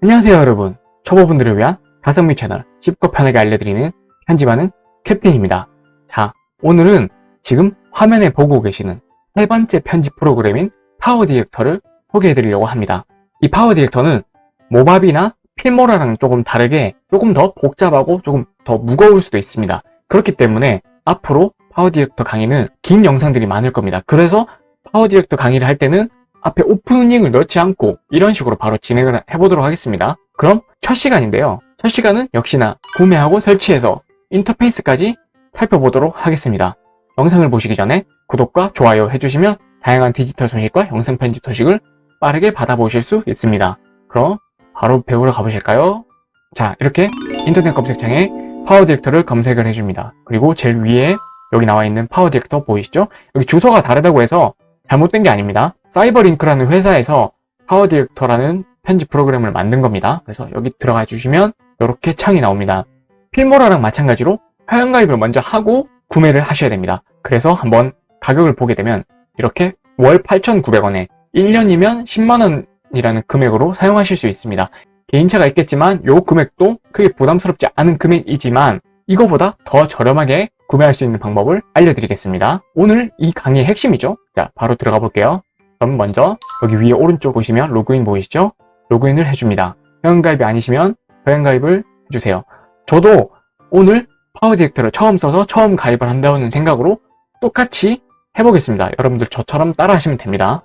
안녕하세요 여러분. 초보분들을 위한 가성비 채널 쉽고 편하게 알려드리는 편집하는 캡틴입니다. 자 오늘은 지금 화면에 보고 계시는 세 번째 편집 프로그램인 PowerDirector를 소개해 드리려고 합니다. 이 PowerDirector는 Movavi나 Filmora랑 조금 다르게 조금 더 복잡하고 조금 더 무거울 수도 있습니다. 그렇기 때문에 앞으로 PowerDirector 강의는 긴 영상들이 많을 겁니다. 그래서 PowerDirector 강의를 할 때는 앞에 오프닝을 넣지 않고 이런 식으로 바로 진행을 해보도록 하겠습니다. 그럼 첫 시간인데요. 첫 시간은 역시나 구매하고 설치해서 인터페이스까지 살펴보도록 하겠습니다. 영상을 보시기 전에 구독과 좋아요 해주시면 다양한 디지털 소식과 영상 편집 소식을 빠르게 받아보실 수 있습니다. 그럼 바로 배우러 가보실까요? 자 이렇게 인터넷 검색창에 PowerDirector를 검색을 해줍니다. 그리고 제일 위에 여기 나와 있는 PowerDirector 보이시죠? 여기 주소가 다르다고 해서 잘못된 게 아닙니다. CyberLink라는 회사에서 PowerDirector라는 편집 프로그램을 만든 겁니다. 그래서 여기 들어가 주시면 이렇게 창이 나옵니다. Filmora랑 마찬가지로 회원가입을 먼저 하고 구매를 하셔야 됩니다. 그래서 한번 가격을 보게 되면 이렇게 월 8,900원에 1년이면 10만원이라는 금액으로 사용하실 수 있습니다. 개인차가 있겠지만 이 금액도 크게 부담스럽지 않은 금액이지만 이거보다 더 저렴하게 구매할 수 있는 방법을 알려드리겠습니다. 오늘 이 강의의 핵심이죠. 자, 바로 들어가 볼게요. 그럼 먼저 여기 위에 오른쪽 보시면 로그인 보이시죠? 로그인을 해줍니다. 회원가입이 아니시면 회원가입을 해주세요. 저도 오늘 PowerDirector를 처음 써서 처음 가입을 한다는 생각으로 똑같이 해보겠습니다. 여러분들 저처럼 따라 하시면 됩니다.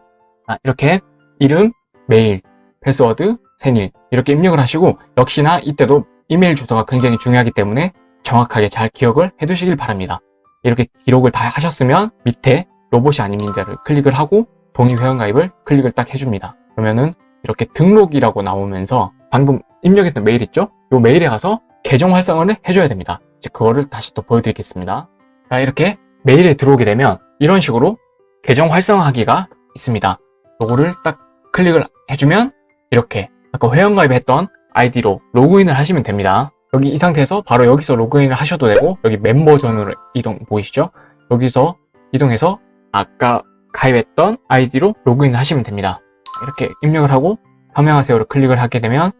아, 이렇게 이름, 메일, 패스워드, 생일 이렇게 입력을 하시고 역시나 이때도 이메일 주소가 굉장히 중요하기 때문에 정확하게 잘 기억을 해두시길 바랍니다. 이렇게 기록을 다 하셨으면 밑에 로봇이 아닙니다를 클릭을 하고 동의 회원가입을 클릭을 딱 해줍니다. 그러면은 이렇게 등록이라고 나오면서 방금 입력했던 메일 있죠? 이 메일에 가서 계정 활성화를 해줘야 됩니다. 이제 그거를 다시 또 보여드리겠습니다. 자 이렇게 메일에 들어오게 되면 이런 식으로 계정 활성화하기가 있습니다. 요거를 딱 클릭을 해주면 이렇게 아까 회원가입했던 아이디로 로그인을 하시면 됩니다. 여기 이 상태에서 바로 여기서 로그인을 하셔도 되고 여기 멤버 존으로 이동 보이시죠? 여기서 이동해서 아까 가입했던 아이디로 로그인을 하시면 됩니다. 이렇게 입력을 하고 서명하세요를 클릭을 하게 되면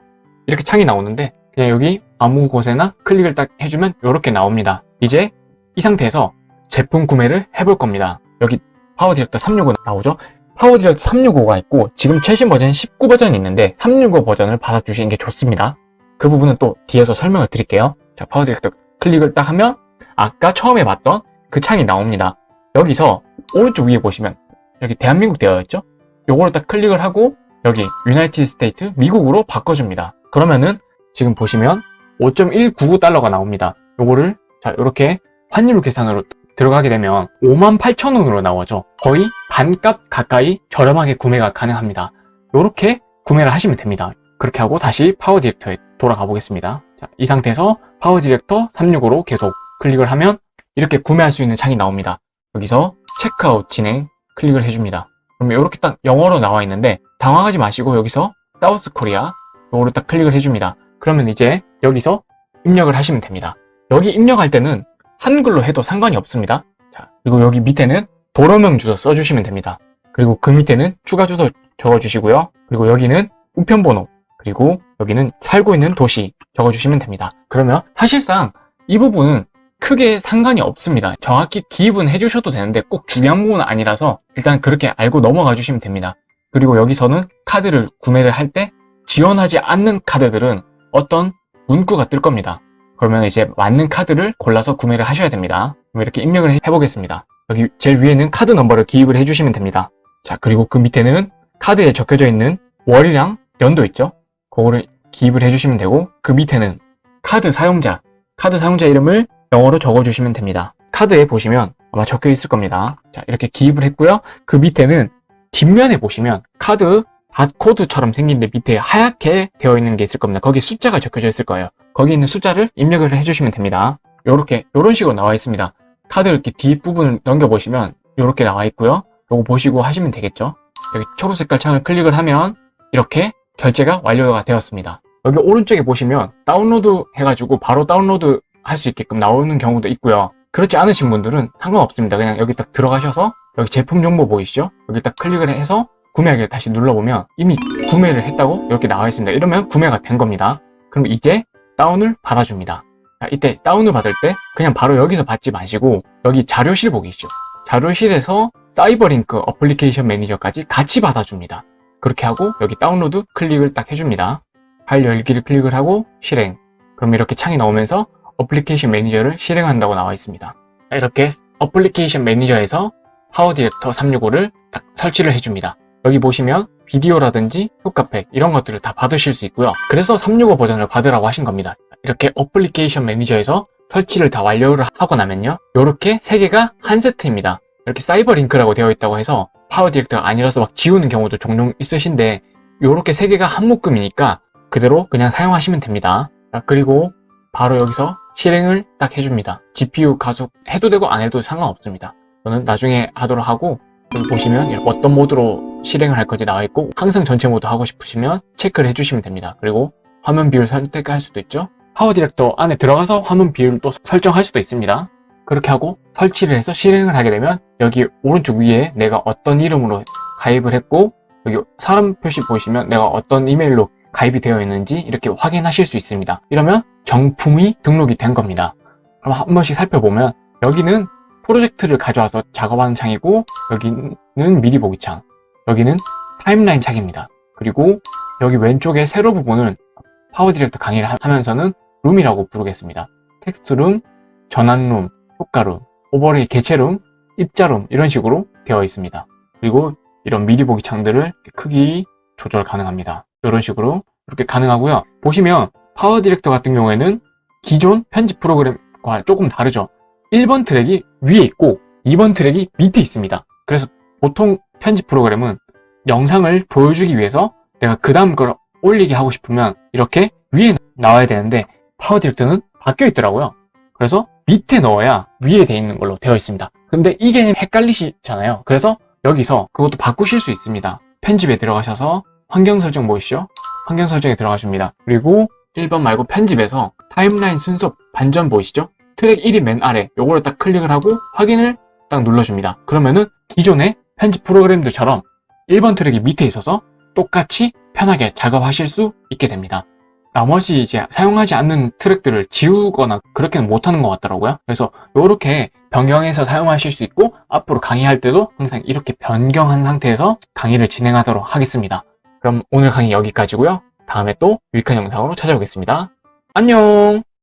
이렇게 창이 나오는데 그냥 여기 아무 곳에나 클릭을 딱 해주면 이렇게 나옵니다. 이제 이 상태에서 제품 구매를 해볼 겁니다. 여기 PowerDirector 365 나오죠? PowerDirector 365가 있고 지금 최신 버전 19 버전이 있는데 365 버전을 받아주시는 게 좋습니다. 그 부분은 또 뒤에서 설명을 드릴게요. 자, PowerDirector 클릭을 딱 하면 아까 처음에 봤던 그 창이 나옵니다. 여기서 오른쪽 위에 보시면 여기 대한민국 되어 있죠? 요거를 딱 클릭을 하고 여기 United States 미국으로 바꿔줍니다. 그러면은 지금 보시면 5.199달러가 나옵니다. 요거를 자 이렇게 환율 계산으로 들어가게 되면 58,000원으로 나오죠. 거의 반값 가까이 저렴하게 구매가 가능합니다. 이렇게 구매를 하시면 됩니다. 그렇게 하고 다시 PowerDirector에 돌아가 보겠습니다. 자, 이 상태에서 PowerDirector 365로 계속 클릭을 하면 이렇게 구매할 수 있는 창이 나옵니다. 여기서 체크아웃 진행 클릭을 해줍니다. 그러면 이렇게 딱 영어로 나와 있는데 당황하지 마시고 여기서 South Korea 요거를 딱 클릭을 해줍니다. 그러면 이제 여기서 입력을 하시면 됩니다. 여기 입력할 때는 한글로 해도 상관이 없습니다. 자, 그리고 여기 밑에는 도로명 주소 써주시면 됩니다. 그리고 그 밑에는 추가 주소 적어주시고요. 그리고 여기는 우편번호 그리고 여기는 살고 있는 도시 적어주시면 됩니다. 그러면 사실상 이 부분은 크게 상관이 없습니다. 정확히 기입은 해주셔도 되는데 꼭 중요한 부분은 아니라서 일단 그렇게 알고 넘어가 주시면 됩니다. 그리고 여기서는 카드를 구매를 할 때 지원하지 않는 카드들은 어떤 문구가 뜰 겁니다. 그러면 이제 맞는 카드를 골라서 구매를 하셔야 됩니다. 이렇게 입력을 해보겠습니다. 여기 제일 위에는 카드 넘버를 기입을 해주시면 됩니다. 자 그리고 그 밑에는 카드에 적혀져 있는 월이랑 연도 있죠? 그거를 기입을 해주시면 되고 그 밑에는 카드 사용자, 카드 사용자 이름을 영어로 적어주시면 됩니다. 카드에 보시면 아마 적혀 있을 겁니다. 자 이렇게 기입을 했고요. 그 밑에는 뒷면에 보시면 카드 바코드처럼 생긴 데 밑에 하얗게 되어 있는 게 있을 겁니다. 거기에 숫자가 적혀져 있을 거예요. 거기 있는 숫자를 입력을 해주시면 됩니다. 이렇게 이런 식으로 나와 있습니다. 카드 이렇게 뒷부분을 넘겨보시면 이렇게 나와 있고요. 요거 보시고 하시면 되겠죠. 여기 초록 색깔 창을 클릭을 하면 이렇게 결제가 완료가 되었습니다. 여기 오른쪽에 보시면 다운로드 해가지고 바로 다운로드 할 수 있게끔 나오는 경우도 있고요. 그렇지 않으신 분들은 상관없습니다. 그냥 여기 딱 들어가셔서 여기 제품 정보 보이시죠? 여기 딱 클릭을 해서 구매하기를 다시 눌러보면 이미 구매를 했다고 이렇게 나와 있습니다. 이러면 구매가 된 겁니다. 그럼 이제 다운을 받아줍니다. 자, 이때 다운을 받을 때 그냥 바로 여기서 받지 마시고 여기 자료실 보기 있죠. 자료실에서 CyberLink Application Manager까지 같이 받아줍니다. 그렇게 하고 여기 다운로드 클릭을 딱 해줍니다. 파일 열기를 클릭을 하고 실행. 그럼 이렇게 창이 나오면서 Application Manager를 실행한다고 나와 있습니다. 이렇게 Application Manager에서 PowerDirector 365를 딱 설치를 해줍니다. 여기 보시면 비디오라든지 효과팩 이런 것들을 다 받으실 수 있고요. 그래서 365 버전을 받으라고 하신 겁니다. 이렇게 Application Manager에서 설치를 다 완료를 하고 나면요. 이렇게 세 개가 한 세트입니다. 이렇게 CyberLink라고 되어 있다고 해서 PowerDirector가 아니라서 막 지우는 경우도 종종 있으신데 이렇게 세 개가 한 묶음이니까 그대로 그냥 사용하시면 됩니다. 자, 그리고 바로 여기서 실행을 딱 해줍니다. GPU 가속 해도 되고 안 해도 상관없습니다. 저는 나중에 하도록 하고 여기 보시면 어떤 모드로 실행을 할 건지 나와 있고 항상 전체 모드 하고 싶으시면 체크를 해주시면 됩니다. 그리고 화면 비율 선택할 수도 있죠. PowerDirector 안에 들어가서 화면 비율도 설정할 수도 있습니다. 그렇게 하고 설치를 해서 실행을 하게 되면 여기 오른쪽 위에 내가 어떤 이름으로 가입을 했고 여기 사람 표시 보시면 내가 어떤 이메일로 가입이 되어 있는지 이렇게 확인하실 수 있습니다. 이러면 정품이 등록이 된 겁니다. 그럼 한 번씩 살펴보면 여기는 프로젝트를 가져와서 작업하는 창이고 여기는 미리 보기 창 여기는 timeline 창입니다. 그리고 여기 왼쪽에 세로 부분을 PowerDirector 강의를 하면서는 룸이라고 부르겠습니다. 텍스트룸, 전환룸, 효과룸, overlay 개체룸, 입자룸 이런 식으로 되어 있습니다. 그리고 이런 미리 보기 창들을 크기 조절 가능합니다. 이런 식으로 이렇게 가능하고요. 보시면 PowerDirector 같은 경우에는 기존 편집 프로그램과 조금 다르죠. 1번 트랙이 위에 있고 2번 트랙이 밑에 있습니다. 그래서 보통 편집 프로그램은 영상을 보여주기 위해서 내가 그 다음 걸 올리게 하고 싶으면 이렇게 위에 나와야 되는데 PowerDirector는 바뀌어 있더라고요. 그래서 밑에 넣어야 위에 돼 있는 걸로 되어 있습니다. 근데 이게 헷갈리시잖아요. 그래서 여기서 그것도 바꾸실 수 있습니다. 편집에 들어가셔서 환경 설정 보이시죠? 환경 설정에 들어가 줍니다. 그리고 1번 말고 편집에서 타임라인 순서 반전 보이시죠? 트랙 1이 맨 아래 요거를 딱 클릭을 하고 확인을 딱 눌러줍니다. 그러면은 기존의 편집 프로그램들처럼 1번 트랙이 밑에 있어서 똑같이 편하게 작업하실 수 있게 됩니다. 나머지 이제 사용하지 않는 트랙들을 지우거나 그렇게는 못하는 것 같더라고요. 그래서 이렇게 변경해서 사용하실 수 있고 앞으로 강의할 때도 항상 이렇게 변경한 상태에서 강의를 진행하도록 하겠습니다. 그럼 오늘 강의 여기까지고요. 다음에 또 유익한 영상으로 찾아오겠습니다. 안녕!